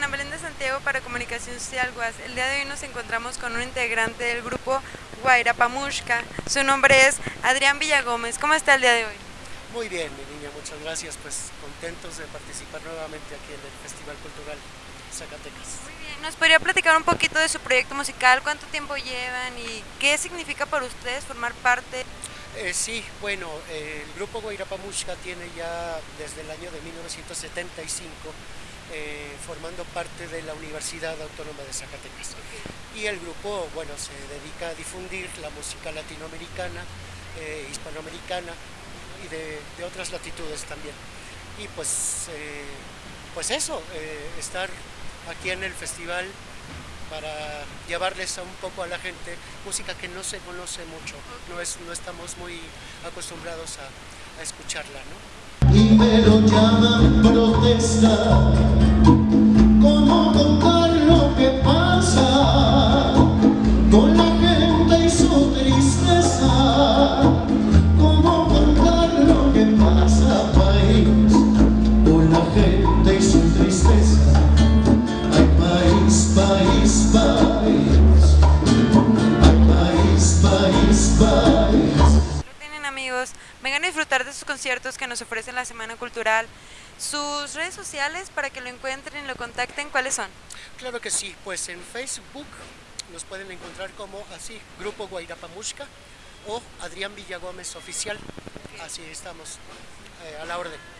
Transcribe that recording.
Ana Belén de Santiago para Comunicación Social UAS. El día de hoy nos encontramos con un integrante del grupo Guairapamushka. Su nombre es Adrián Villagómez. ¿Cómo está el día de hoy? Muy bien, mi niña, muchas gracias. Pues contentos de participar nuevamente aquí en el Festival Cultural Zacatecas. Muy bien, ¿nos podría platicar un poquito de su proyecto musical? ¿Cuánto tiempo llevan y qué significa para ustedes formar parte? Eh, sí, bueno, eh, el grupo Guairapamushka tiene ya desde el año de 1975 eh, formando parte de la Universidad Autónoma de Zacatecas. Y el grupo, bueno, se dedica a difundir la música latinoamericana, hispanoamericana y de, otras latitudes también. Y pues, pues eso, estar aquí en el festival para llevarles a un poco a la gente música que no se conoce mucho, no, es, no estamos muy acostumbrados a, a escucharla. ¿no? Y me lo llaman protesta, amigos, vengan a disfrutar de sus conciertos que nos ofrecen la Semana Cultural. Sus redes sociales para que lo encuentren y lo contacten, ¿cuáles son? Claro que sí, pues en Facebook nos pueden encontrar como así, Grupo Guairapamushka o Adrián Villagómez Oficial. Así estamos, eh, a la orden.